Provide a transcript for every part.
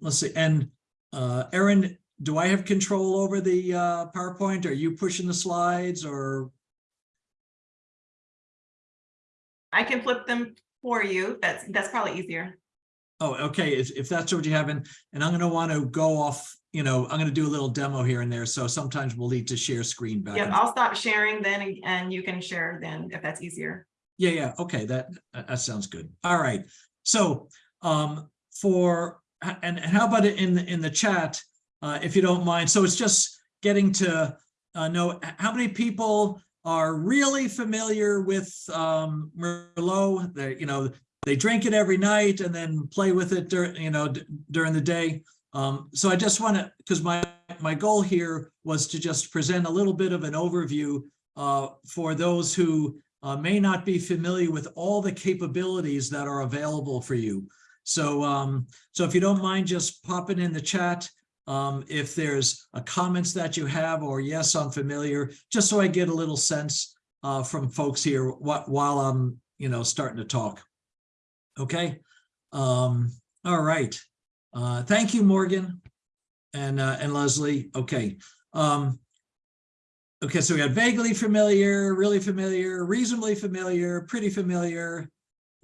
let's see, and uh, Erin, do I have control over the uh, PowerPoint? Are you pushing the slides or? I can flip them for you. That's, that's probably easier. Oh, okay, if, if that's what you have, and, and I'm gonna want to go off, you know, I'm gonna do a little demo here and there, so sometimes we'll need to share screen back. Yep, and- I'll stop sharing then and- you can share then if that's easier. Yeah, yeah, okay, that, that that sounds good. All right, so, um, for, and, how about it in, the in the chat, uh, if you don't mind, so it's just getting to, uh, know how many people are really familiar with, um, Merlot, they, you know, they drink it every night and then play with it during, you know, during the day. Um, so I just want to, because my, my goal here was to just present a little bit of an overview, uh, for those who, uh, may not be familiar with all the capabilities that are available for you. So, um, so if you don't mind just popping in the chat, um, if there's a comments that you have, or yes, I'm familiar, just so I get a little sense, uh, from folks here what, while I'm, you know, starting to talk. Okay, um, all right. Uh, thank you, Morgan and, uh, and Leslie. Okay. Um, Okay, so we got vaguely familiar, really familiar, reasonably familiar, pretty familiar.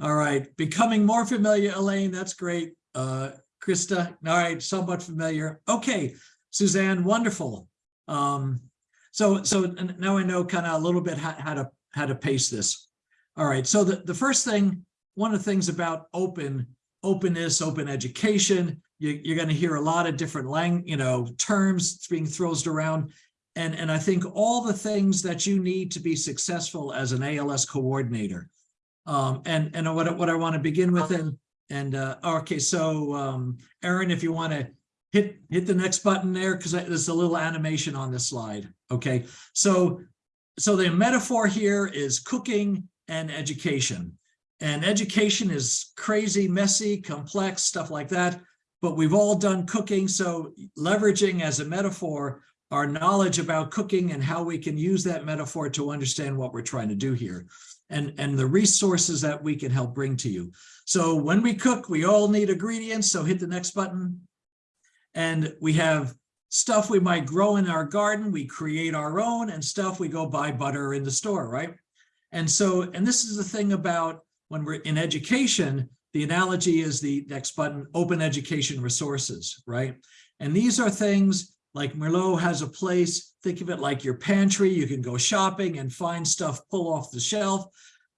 All right, becoming more familiar, Elaine, that's great. Uh, Krista, all right, somewhat familiar. Okay, Suzanne, wonderful. Um, so, so now I know kind of a little bit how, how to, how to pace this. All right, so the, the first thing, one of the things about open, openness, open education, you, you're going to hear a lot of different lang, you know, terms being thrown around. And, and I think all the things that you need to be successful as an ALS coordinator. Um, and, and what, I- what I want to begin with and, and, uh, okay, so, um, Erin, if you want to hit, hit the next button there, because there's a little animation on this slide. Okay, so, so the metaphor here is cooking and education. And education is crazy, messy, complex, stuff like that. But we've all done cooking, so leveraging as a metaphor our knowledge about cooking and how we can use that metaphor to understand what we're trying to do here and, and the resources that we can help bring to you. So when we cook, we all need ingredients. So hit the next button. And we have stuff we might grow in our garden. We create our own and stuff we go buy butter in the store, right? And so, and this is the thing about when we're in education, the analogy is the next button, open education resources, right? And these are things like Merlot has a place, think of it like your pantry, you can go shopping and find stuff, pull off the shelf.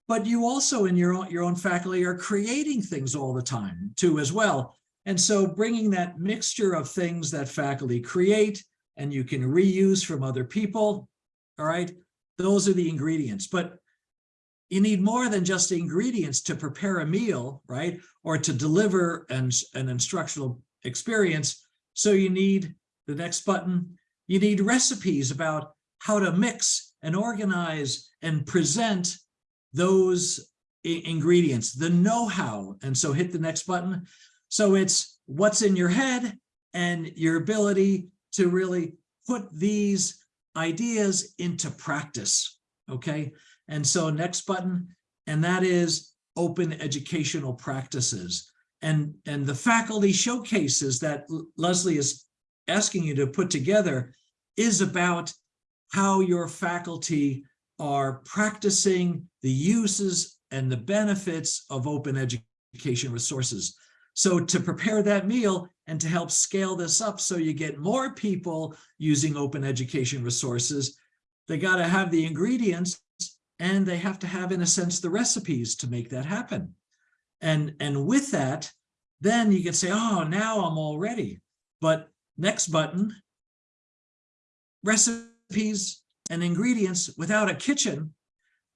But you also in your own, your own faculty are creating things all the time too as well. And so bringing that mixture of things that faculty create and you can reuse from other people, all right, those are the ingredients. But you need more than just ingredients to prepare a meal, right? Or to deliver an, an instructional experience. So you need the next button, you need recipes about how to mix and organize and present those ingredients, the know-how. And so hit the next button. So it's what's in your head and your ability to really put these ideas into practice. Okay. And so next button, and that is open educational practices. And, and the faculty showcases that Leslie is asking you to put together is about how your faculty are practicing the uses and the benefits of open education resources. So to prepare that meal and to help scale this up so you get more people using open education resources, they got to have the ingredients and they have to have, in a sense, the recipes to make that happen. And, and with that, then you can say, oh, now I'm all ready. But next button, recipes and ingredients without a kitchen,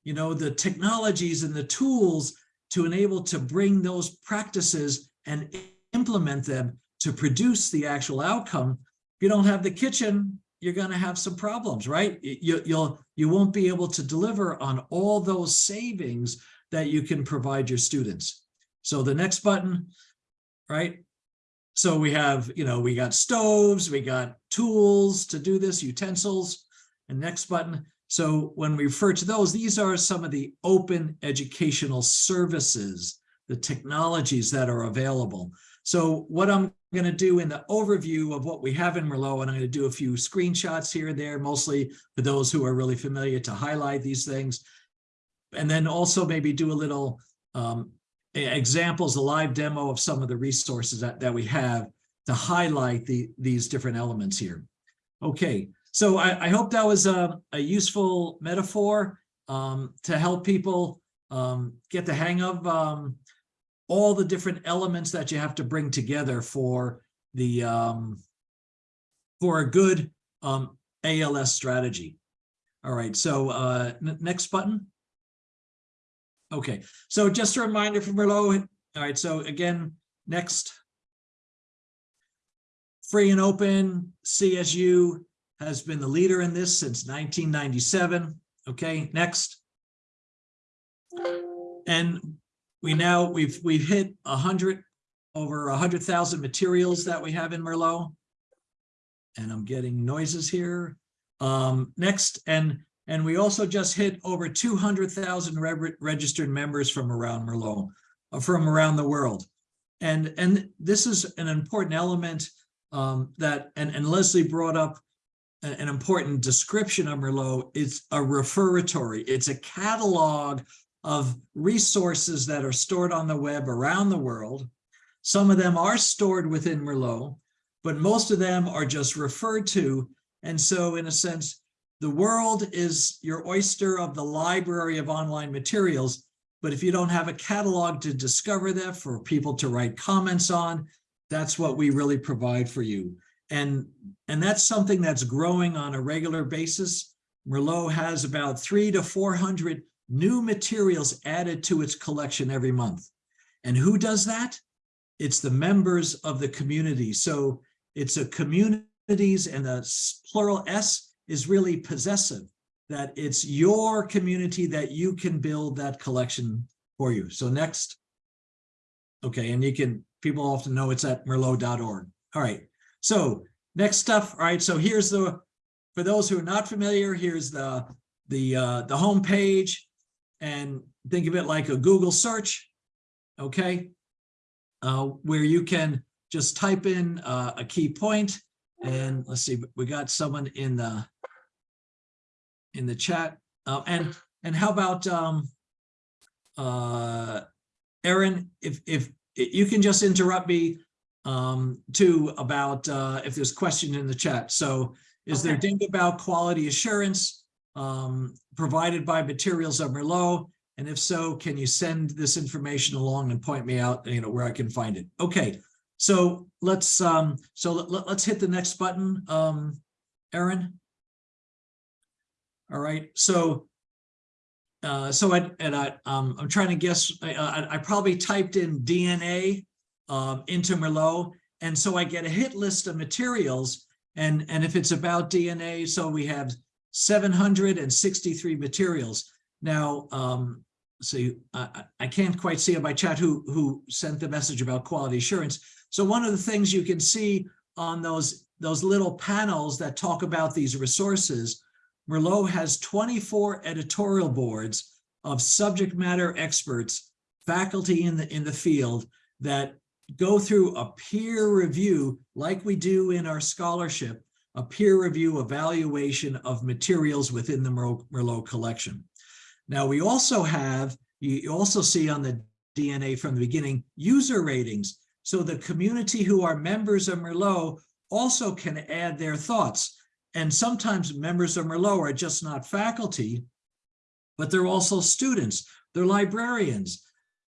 you know, the technologies and the tools to enable to bring those practices and implement them to produce the actual outcome. If you don't have the kitchen, you're going to have some problems, right? You, you'll, you won't be able to deliver on all those savings that you can provide your students. So the next button, right? So we have, you know, we got stoves, we got tools to do this, utensils, and next button. So when we refer to those, these are some of the open educational services, the technologies that are available. So what I'm going to do in the overview of what we have in Merlot, and I'm going to do a few screenshots here and there, mostly for those who are really familiar to highlight these things. And then also maybe do a little um, examples, a live demo of some of the resources that, that we have to highlight the, these different elements here. Okay, so I, I hope that was a, a useful metaphor um, to help people um, get the hang of um, all the different elements that you have to bring together for the um, for a good um, ALS strategy. All right, so uh, next button. Okay, so just a reminder from Merlot. All right, so again, next. Free and open CSU has been the leader in this since 1997. Okay, next. And we now, we've, we've hit a hundred, over a hundred thousand materials that we have in Merlot. And I'm getting noises here. Um, next, and, and we also just hit over two hundred thousand registered members from around Merlot, uh, from around the world. And, and this is an important element um, that, and, and Leslie brought up an, an important description of Merlot. It's a referatory. It's a catalog of resources that are stored on the web around the world. Some of them are stored within Merlot, but most of them are just referred to. And so in a sense, the world is your oyster of the library of online materials. But if you don't have a catalog to discover that for people to write comments on, that's what we really provide for you. And, and that's something that's growing on a regular basis. Merlot has about three to 400 new materials added to its collection every month. And who does that? It's the members of the community. So it's a communities and the plural S is really possessive, that it's your community that you can build that collection for you. So next. Okay, and you can, people often know it's at merlot.org. All right, so next stuff, all right, so here's the, for those who are not familiar, here's the, the, uh, the homepage and think of it like a Google search, okay? Uh, where you can just type in uh, a key point and let's see, we got someone in the in the chat. Uh, and and how about um, uh, Erin, if if you can just interrupt me um, too about uh, if there's question in the chat. So is there Okay. data about quality assurance um, provided by Materials of Merlot? And if so, can you send this information along and point me out, you know, where I can find it? Okay, so let's um, so let, let's hit the next button, um, Erin. All right, so uh, so I, and I, um, I'm trying to guess, I, I, I probably typed in DNA um, into Merlot. And so I get a hit list of materials and, and if it's about DNA, so we have seven hundred and sixty-three materials. Now, um, I, I- I can't quite see in my chat who, who sent the message about quality assurance. So one of the things you can see on those, those little panels that talk about these resources Merlot has 24 editorial boards of subject matter experts, faculty in the, in the field that go through a peer review like we do in our scholarship, a peer review evaluation of materials within the Merlot, collection. Now, we also have, you you also see on the DNA from the beginning, user ratings. So the community who are members of Merlot also can add their thoughts. And sometimes members of Merlot are just not faculty, but they're also students, they're librarians.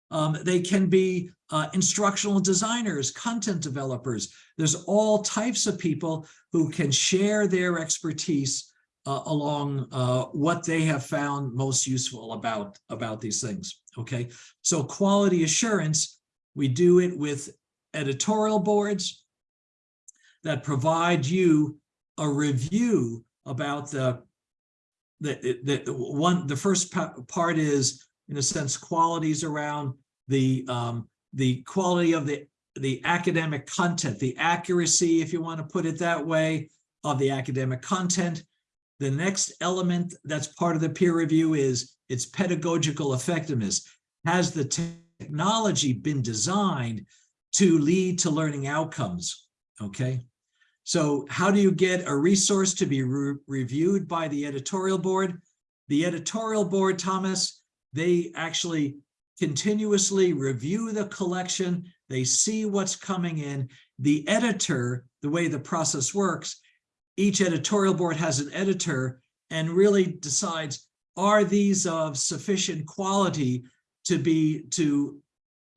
Um, they can be uh, instructional designers, content developers. There's all types of people who can share their expertise uh, along uh, what they have found most useful about, about these things, okay? So quality assurance, we do it with editorial boards that provide you a review about the the, the, one, the first part is, in a sense, qualities around the, um, the quality of the, the academic content, the accuracy, if you want to put it that way, of the academic content. The next element that's part of the peer review is its pedagogical effectiveness. Has the technology been designed to lead to learning outcomes, okay? So how do you get a resource to be re- reviewed by the editorial board? The editorial board, Thomas, they actually continuously review the collection. They see what's coming in. The editor, the way the process works, each editorial board has an editor and really decides, are these of sufficient quality to be, to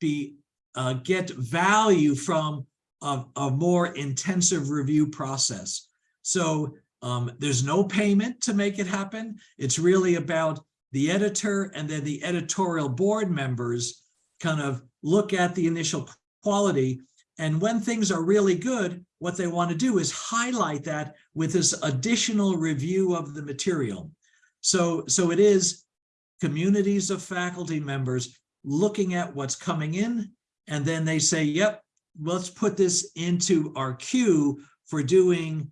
be, uh, get value from a, a more intensive review process. So um, there's no payment to make it happen. It's really about the editor and then the editorial board members kind of look at the initial quality. And when things are really good, what they want to do is highlight that with this additional review of the material. So, so it is communities of faculty members looking at what's coming in, and then they say, yep, let's put this into our queue for doing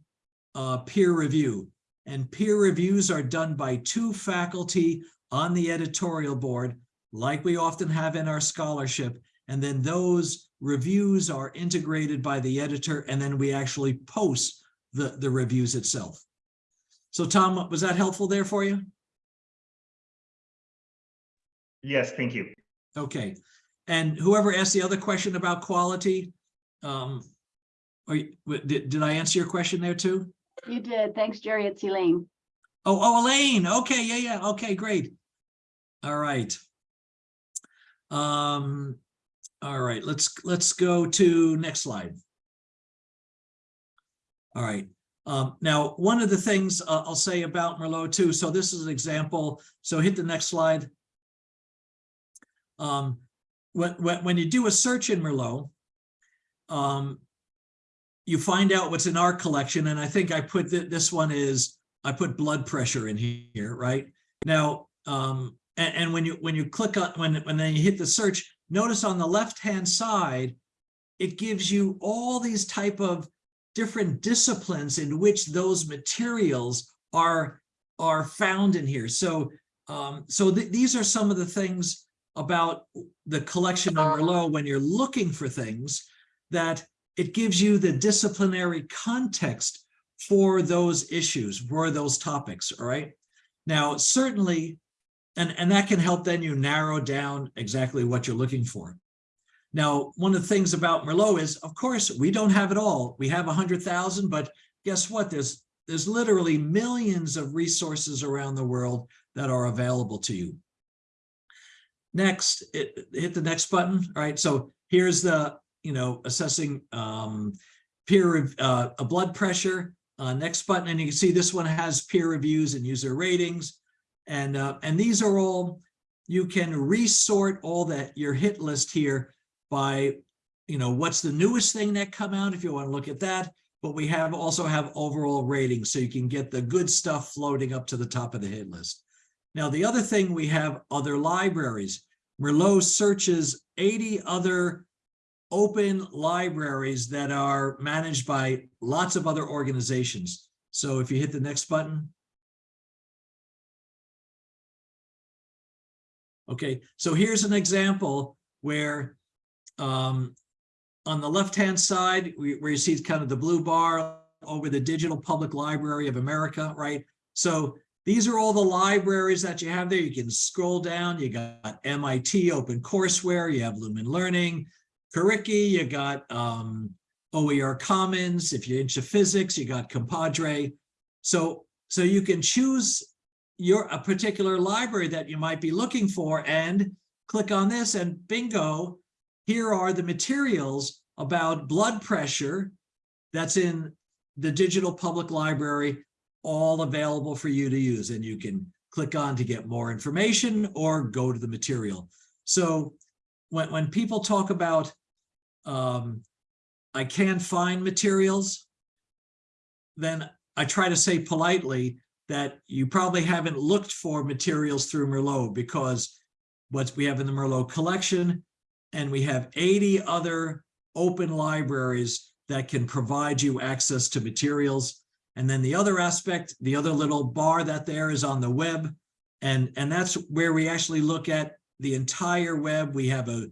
uh, peer review. And peer reviews are done by two faculty on the editorial board, like we often have in our scholarship. And then those reviews are integrated by the editor, and then we actually post the, the reviews itself. So Tom, was that helpful there for you? Yes, thank you. Okay, and whoever asked the other question about quality, um, or did, did I answer your question there too? You did. Thanks, Jerry. It's Elaine. Oh, oh, Elaine, okay, yeah, yeah, okay, great. All right. Um, all right, let's, let's go to next slide. All right, um, now, one of the things uh, I'll say about Merlot too, so this is an example, so hit the next slide. Um, when, when, you do a search in Merlot, um, you find out what's in our collection, and I think I put th- this one is I put blood pressure in here, right? Now, um, and, and when you when you click on when when then you hit the search, notice on the left-hand side, it gives you all these type of different disciplines in which those materials are are found in here. So um, so th- these are some of the things about the collection of Merlot um, when you're looking for things that it gives you the disciplinary context for those issues, for those topics, all right? Now, certainly, and, and that can help then you narrow down exactly what you're looking for. Now, one of the things about Merlot is, of course, we don't have it all. We have a hundred thousand, but guess what? There's there's literally millions of resources around the world that are available to you. Next, it, hit the next button. Right, so here's the, you know, assessing um, peer, uh, a blood pressure. Uh, next button, and you can see this one has peer reviews and user ratings. And, uh, and these are all, you can resort all that, your hit list here by, you know, what's the newest thing that come out, if you want to look at that. But we have also have overall ratings, so you can get the good stuff floating up to the top of the hit list. Now, the other thing, we have other libraries. Merlot searches 80 other open libraries that are managed by lots of other organizations. So if you hit the next button. Okay, so here's an example where um, on the left-hand side, where you see kind of the blue bar over the Digital Public Library of America, right? So these are all the libraries that you have there. You can scroll down. You got MIT Open Courseware, you have Lumen Learning, Curriki, you got um, OER Commons. If you're into physics, you got ComPADRE. So, so you can choose your a particular library that you might be looking for and click on this and bingo, here are the materials about blood pressure that's in the Digital Public Library, all available for you to use. And you can click on to get more information or go to the material. So when, when people talk about um, I can't find materials, then I try to say politely that you probably haven't looked for materials through Merlot because what we have in the Merlot collection, and we have 80 other open libraries that can provide you access to materials. And then the other aspect, the other little bar that there is on the web. And, and that's where we actually look at the entire web. We have a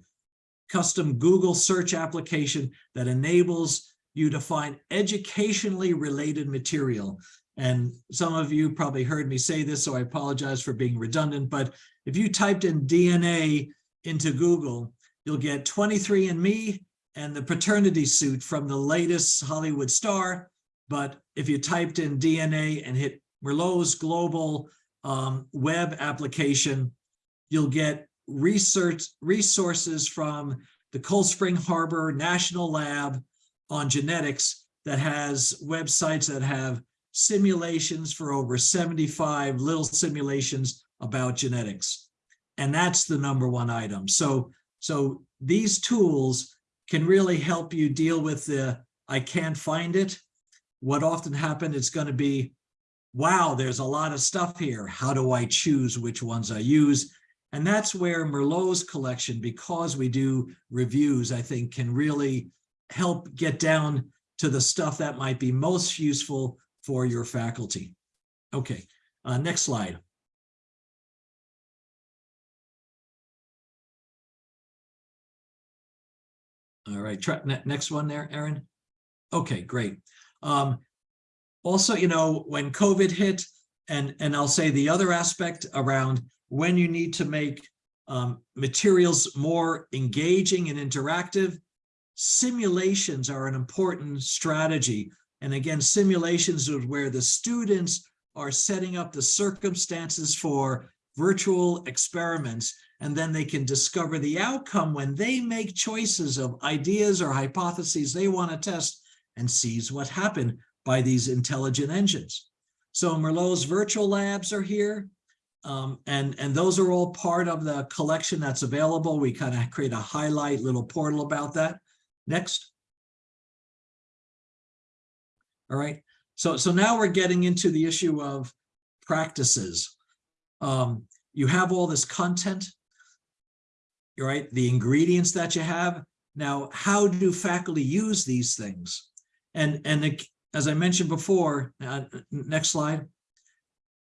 custom Google search application that enables you to find educationally related material. And some of you probably heard me say this, so I apologize for being redundant, but if you typed in DNA into Google, you'll get 23andMe and the paternity suit from the latest Hollywood star. But if you typed in DNA and hit Merlot's global um, web application, you'll get research resources from the Cold Spring Harbor National Lab on genetics that has websites that have simulations for over 75 little simulations about genetics. And that's the number one item. So, so these tools can really help you deal with the, I can't find it. What often happen, it's going to be, wow, there's a lot of stuff here. How do I choose which ones I use? And that's where Merlot's collection, because we do reviews, I think can really help get down to the stuff that might be most useful for your faculty. Okay, uh, next slide. All right, next one there, Erin. Okay, great. Um, also, you know, when COVID hit, and, and I'll say the other aspect around when you need to make um, materials more engaging and interactive, simulations are an important strategy. And again, simulations is where the students are setting up the circumstances for virtual experiments, and then they can discover the outcome when they make choices of ideas or hypotheses they want to test and sees what happened by these intelligent engines. So Merlot's virtual labs are here. Um, and, and those are all part of the collection that's available. We kind of create a highlight little portal about that. Next. All right. So, so now we're getting into the issue of practices. Um, you have all this content, right? The ingredients that you have. Now, how do faculty use these things? And, and it, as I mentioned before, uh, next slide.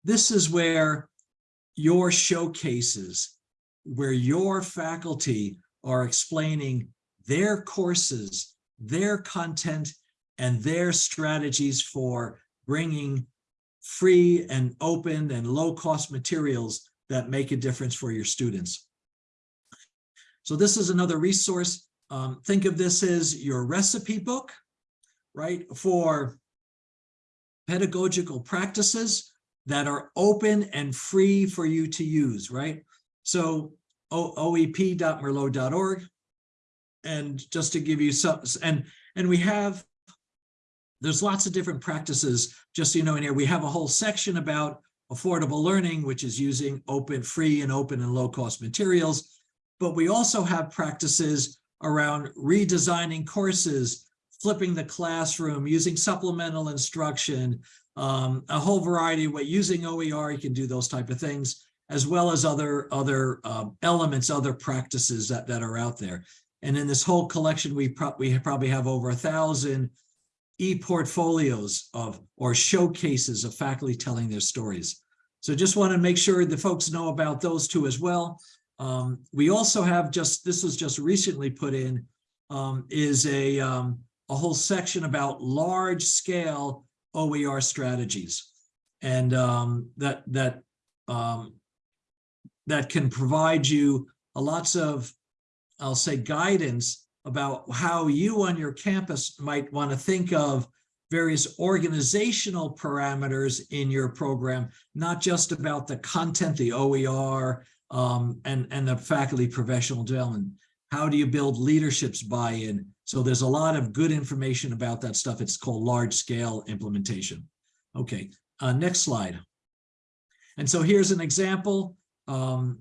This is where your showcases, where your faculty are explaining their courses, their content, and their strategies for bringing free and open and low cost materials that make a difference for your students. So this is another resource. Um, think of this as your recipe book, right, for pedagogical practices that are open and free for you to use, right? So oep.merlot.org. And just to give you some, and, and we have, there's lots of different practices, just so you know in here, we have a whole section about affordable learning, which is using open, free and open and low cost materials. But we also have practices around redesigning courses, flipping the classroom, using supplemental instruction, um, a whole variety of way, using OER, you can do those type of things, as well as other, other um, elements, other practices that, that are out there. And in this whole collection, we, pro we probably have over a thousand e-portfolios of or showcases of faculty telling their stories. So just want to make sure the folks know about those two as well. Um, we also have just, this was just recently put in, um, is a, um, a whole section about large scale OER strategies. And um, that, that, um, that can provide you a lots of, I'll say guidance about how you on your campus might want to think of various organizational parameters in your program, not just about the content, the OER, um, and, and the faculty professional development. How do you build leadership's buy-in? So there's a lot of good information about that stuff. It's called large scale implementation. Okay, uh, next slide. And so here's an example. Um,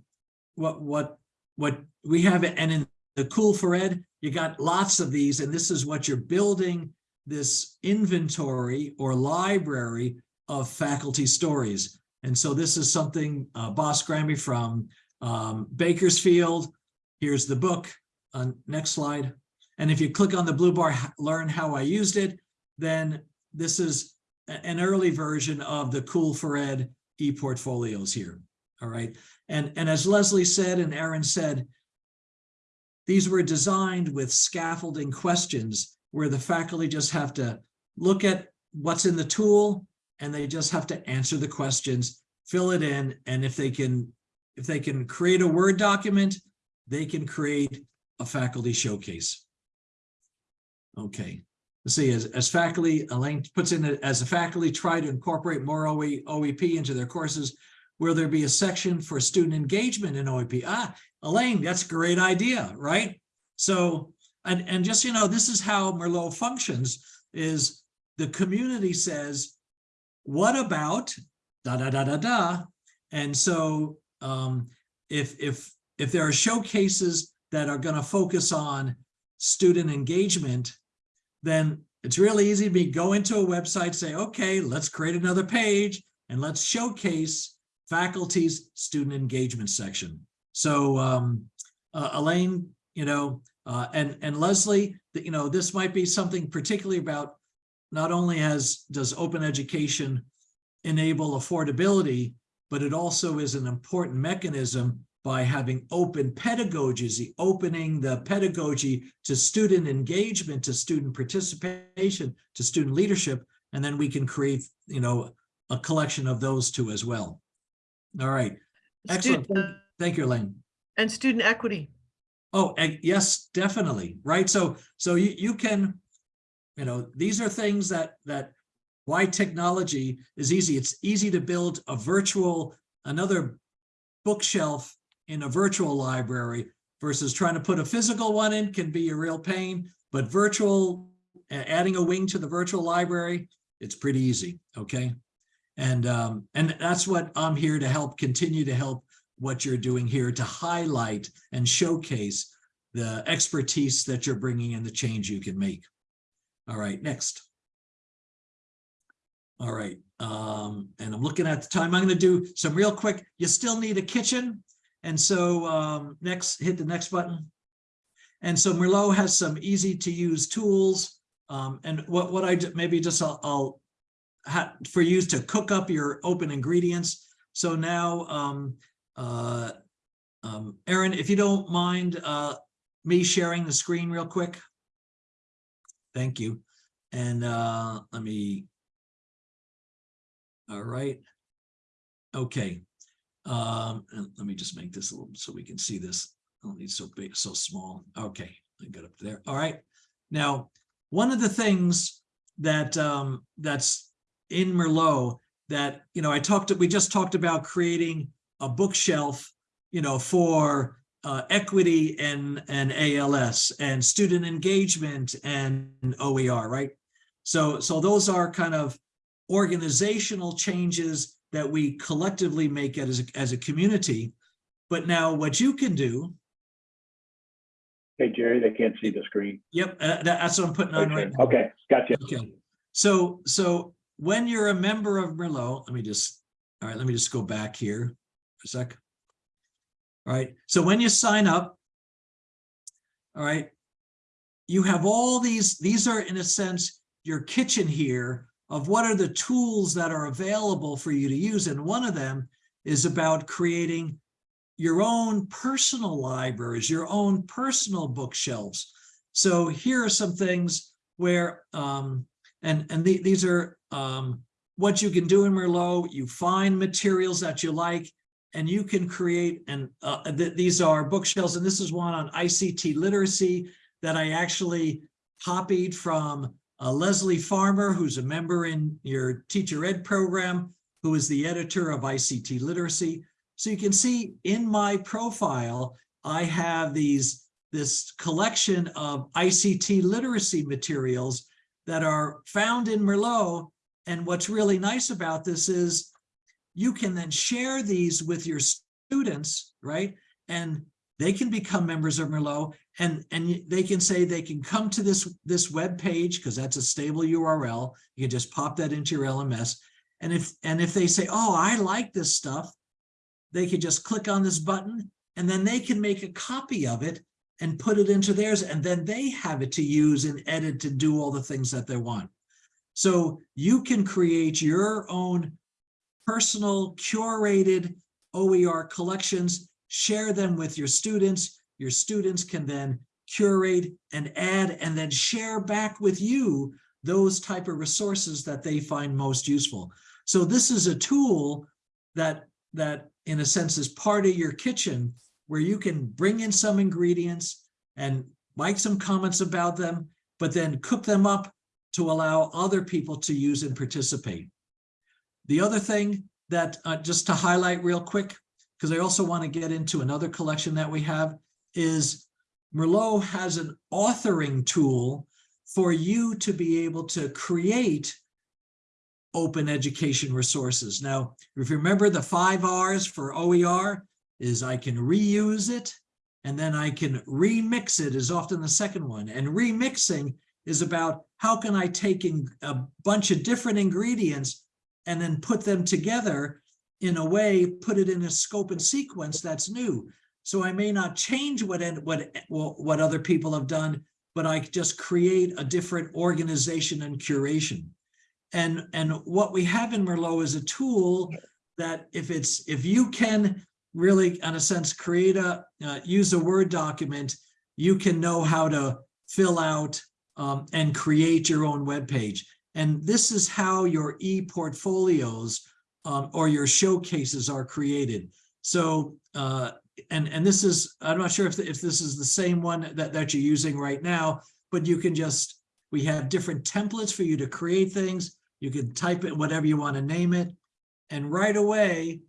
what, what, what we have, and in the COOL4Ed, you got lots of these, and this is what you're building this inventory or library of faculty stories. And so this is something uh, Boss Grammy from um, Bakersfield. Here's the book. Uh, next slide. And if you click on the blue bar, learn how I used it, then this is an early version of the COOL4Ed e-portfolios here. All right. And, and as Leslie said and Erin said, these were designed with scaffolding questions where the faculty just have to look at what's in the tool and they just have to answer the questions, fill it in, and if they can, if they can create a Word document, they can create a faculty showcase. Okay, let's see, as, as faculty, Elaine puts in, it, as a faculty try to incorporate more OE, OEP into their courses, will there be a section for student engagement in OEP? Ah, Elaine, that's a great idea, right? So, and, and just, you know, this is how Merlot functions, is the community says, what about da, da, da, da, da? And so um, if, if, if there are showcases that are gonna focus on student engagement, then it's really easy to be go into a website, say, okay, let's create another page and let's showcase faculty's student engagement section. So um, uh, Elaine, you know, uh, and, and Leslie, you know, this might be something particularly about not only has, does open education enable affordability, but it also is an important mechanism by having open pedagogies, the opening the pedagogy to student engagement, to student participation, to student leadership, and then we can create, you know, a collection of those two as well. All right, excellent. Student- Thank- you, Elaine. And student equity. Oh, yes, definitely, right? So, so you, you can, you know, these are things that, that why technology is easy. It's easy to build a virtual, another bookshelf in a virtual library versus trying to put a physical one in can be a real pain, but virtual, adding a wing to the virtual library, it's pretty easy, okay? And, um, and that's what I'm here to help, continue to help what you're doing here to highlight and showcase the expertise that you're bringing and the change you can make. All right, next. All right, um, and I'm looking at the time. I'm going to do some real quick. You still need a kitchen. And so um, next, hit the next button. And so Merlot has some easy to use tools. Um, and what, what I, maybe just I'll, I'll for you to cook up your open ingredients. So now, um, uh, um, Erin, if you don't mind, uh, me sharing the screen real quick. Thank you. And, uh, let me. All right. Okay. Um, and let me just make this a little, so we can see this. I don't need so big, so small. Okay, I got up there. All right. Now, one of the things that, um, that's in Merlot that, you know, I talked, we just talked about creating a bookshelf, you know, for uh, equity and, and ALS and student engagement and OER, right? So, so those are kind of organizational changes that we collectively make as, a- as a community. But now what you can do, Hey, Jerry, they can't see the screen. yep, uh, that- that's what I'm putting on right now. okay, gotcha. Okay, so, so when you're a member of Merlot, let me just, all right, let me just go back here for a sec. All right, so when you sign up, all right, you have all these, these are in a sense, your kitchen here of what are the tools that are available for you to use. And one of them is about creating your own personal libraries, your own personal bookshelves. So here are some things where, um, and, and the- these are, um, what you can do in Merlot, you find materials that you like, and you can create, and, uh, th- these are bookshelves, and this is one on ICT literacy that I actually copied from uh, Leslie Farmer, who's a member in your teacher ed program, who is the editor of ICT literacy. So you can see in my profile, I have these, this collection of ICT literacy materials that are found in Merlot. And what's really nice about this is you can then share these with your students, right? And they can become members of Merlot and, and they can say they can come to this, this web page because that's a stable URL. You can just pop that into your LMS. And if, and if they say, oh, I like this stuff, they could just click on this button and then they can make a copy of it and put it into theirs. And then they have it to use and edit to do all the things that they want. So you can create your own personal curated OER collections, share them with your students. your students can then curate and add and then share back with you those type of resources that they find most useful. So this is a tool that, that in a sense is part of your kitchen where you can bring in some ingredients and make some comments about them, but then cook them up to allow other people to use and participate. The other thing that, uh, just to highlight real quick, because I also want to get into another collection that we have, is Merlot has an authoring tool for you to be able to create open education resources. Now, if you remember the five R's for OER is I can reuse it, and then I can remix it is often the second one. And remixing is about how can I take in a bunch of different ingredients and then put them together in a way, put it in a scope and sequence that's new. So I may not change what, what, what other people have done, but I just create a different organization and curation. And, and what we have in Merlot is a tool that if it's, if you can really, in a sense, create a, uh, use a Word document, you can know how to fill out um, and create your own web page. And this is how your e-portfolios um, or your showcases are created. So, uh, and, and this is, I'm not sure if, if this is the same one that, that you're using right now, but you can just, we have different templates for you to create things. You can type it, whatever you want to name it. And right away,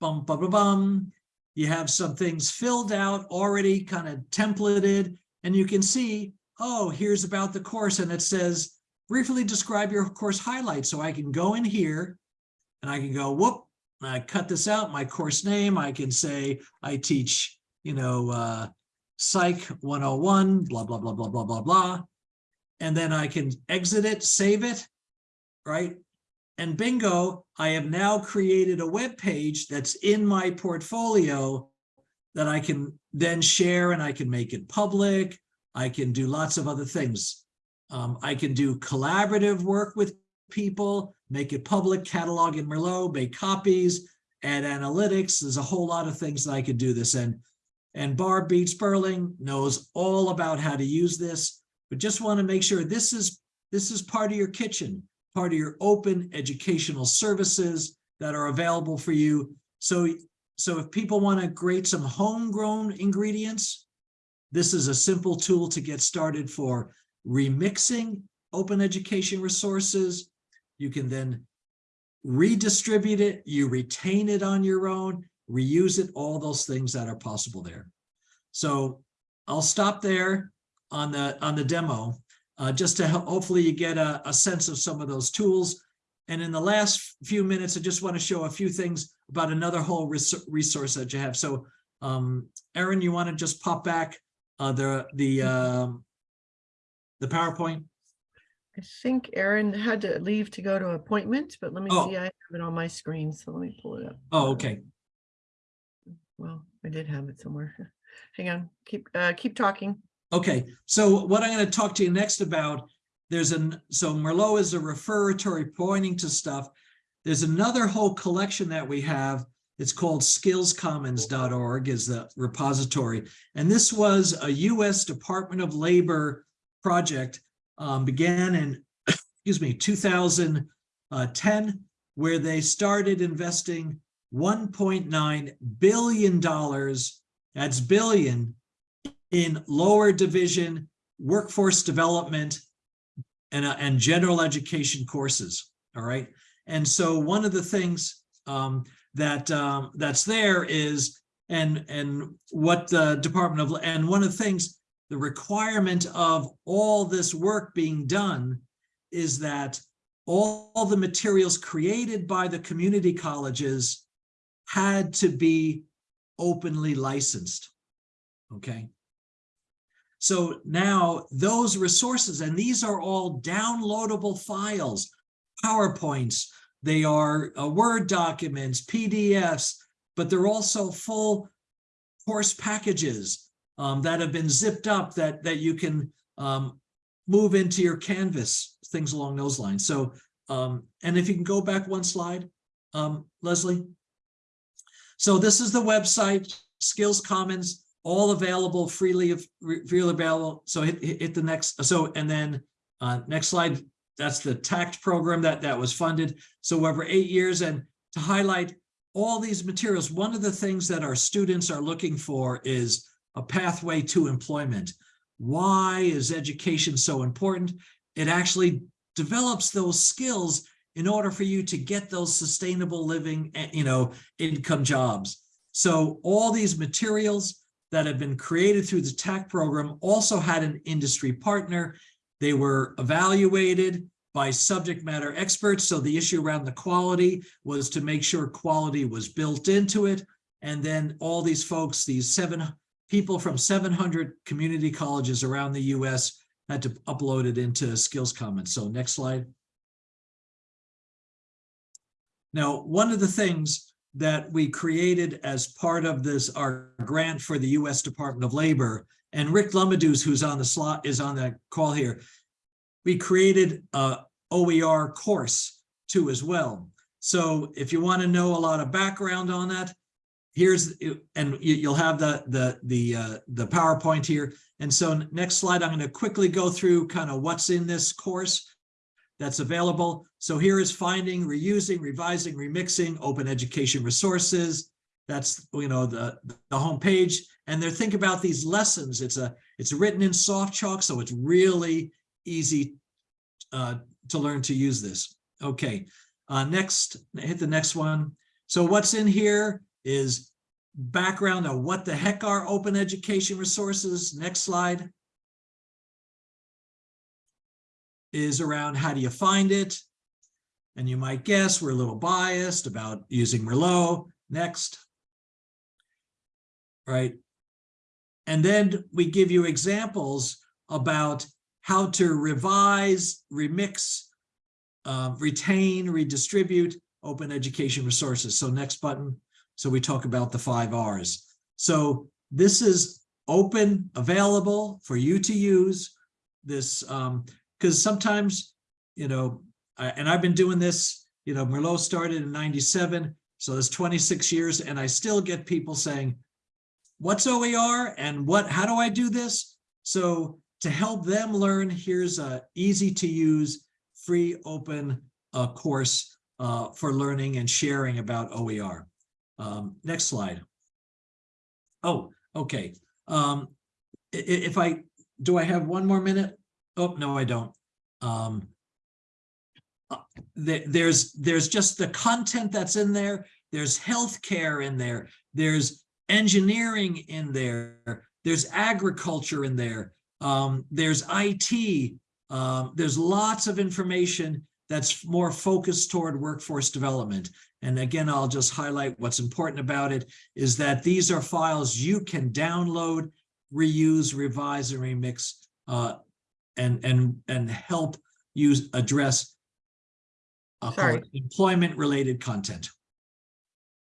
bum, bum, bum, bum, you have some things filled out, already kind of templated, and you can see, oh, here's about the course, and it says, briefly describe your course highlights. So I can go in here and I can go, whoop, I cut this out, my course name, I can say, I teach, you know, uh, Psych 101, blah, blah, blah, blah, blah, blah, blah. And then I can exit it, save it, right? And bingo, I have now created a web page that's in my portfolio that I can then share and I can make it public. I can do lots of other things. Um, I can do collaborative work with people, make it public, catalog in Merlot, make copies, add analytics. There's a whole lot of things that I could do this. And, and Barb Beats Sperling knows all about how to use this, but just want to make sure this is, this is part of your kitchen, part of your open educational services that are available for you. So, so if people want to create some homegrown ingredients, this is a simple tool to get started for remixing open education resources. You can then redistribute it, you retain it on your own, reuse it, all those things that are possible there. So I'll stop there on the on the demo, uh, just to help, hopefully you get a, a sense of some of those tools. And in the last few minutes, I just want to show a few things about another whole res resource that you have. So um, Erin, you want to just pop back uh, the the um, the PowerPoint? I think Erin had to leave to go to appointment, but let me Oh. see, I have it on my screen, so let me pull it up. Oh, okay. Well, I did have it somewhere. Hang on, keep, uh, keep talking. Okay, so what I'm going to talk to you next about, there's an, so Merlot is a referatory pointing to stuff. There's another whole collection that we have. It's called skillscommons.org is the repository. And this was a US Department of Labor project, um, began in, excuse me, 2010, where they started investing $1.9 billion, that's billion, in lower division workforce development and, uh, and general education courses. All right. And so one of the things um, that um, that's there is and and what the Department of and one of the things the requirement of all this work being done is that all, the materials created by the community colleges had to be openly licensed. Okay. So now those resources, and these are all downloadable files, PowerPoints, they are uh, Word documents, PDFs, but they're also full course packages um, that have been zipped up that, that you can um, move into your Canvas, things along those lines. So, um, and if you can go back one slide, um, Leslie. So this is the website, Skills Commons all available freely, freely available. So hit hit the next, so, and then, uh, next slide, that's the TAACCCT program that, that was funded. So over eight years and to highlight all these materials, one of the things that our students are looking for is a pathway to employment. Why is education so important? It actually develops those skills in order for you to get those sustainable living, eh, you know, income jobs. So all these materials that have been created through the TAACCCT program also had an industry partner. They were evaluated by subject matter experts. So the issue around the quality was to make sure quality was built into it. And then all these folks, these seven people from 700 community colleges around the US had to upload it into Skills Commons. So next slide. Now, one of the things that we created as part of this, our grant for the US Department of Labor, and Rick Lumadus, who's on the slot, is on the call here. We created a OER course too as well. So if you want to know a lot of background on that, here's, and you, you'll have the, the, the, uh, the PowerPoint here. And so next slide, I'm going to quickly go through kind of what's in this course that's available. So here is finding, reusing, revising, remixing, open education resources. That's, you know, the, the homepage. And they're think about these lessons. It's a, it's written in SoftChalk, so it's really easy uh, to learn to use this. Okay, uh, next, hit the next one. So what's in here is background of what the heck are open education resources. Next slide. Is around how do you find it? And you might guess we're a little biased about using Merlot. Next. Right. And then we give you examples about how to revise, remix, uh, retain, redistribute open education resources. So next button. So we talk about the five R's. So this is open, available for you to use. This, um, because sometimes, you know, I, and I've been doing this, you know, Merlot started in 97, so it's 26 years, and I still get people saying, what's OER and what, how do I do this? So to help them learn, here's a easy to use, free, open uh, course uh, for learning and sharing about OER. Um, next slide. Oh, okay. Um, if I, do I have one more minute? Oh, no, I don't. Um, uh, there's, there's just the content that's in there. There's healthcare in there. There's engineering in there. There's agriculture in there. Um, there's IT. Um, there's lots of information that's more focused toward workforce development. And again, I'll just highlight what's important about it is that these are files you can download, reuse, revise, and remix, uh, and and and help you address I'll Sorry. employment related content.